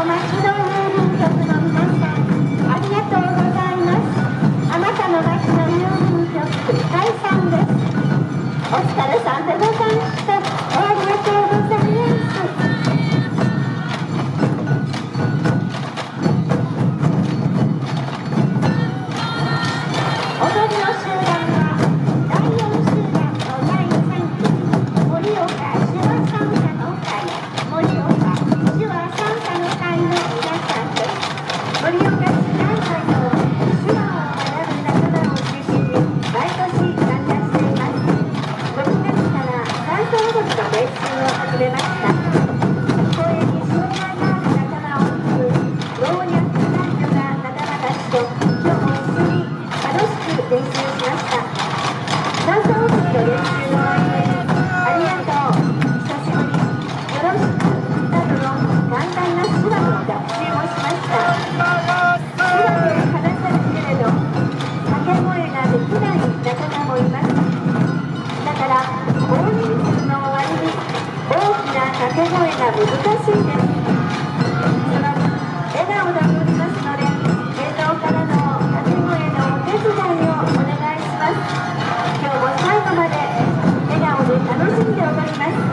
so much. 配信を始めましたに障害のある仲間を含む老若男女な仲間たちと今日も一緒に楽しく練習しました声が難しいです。笑顔で戻ります。ので映像からの掛け声のお手伝いをお願いします。今日も最後まで笑顔で楽しんでおります。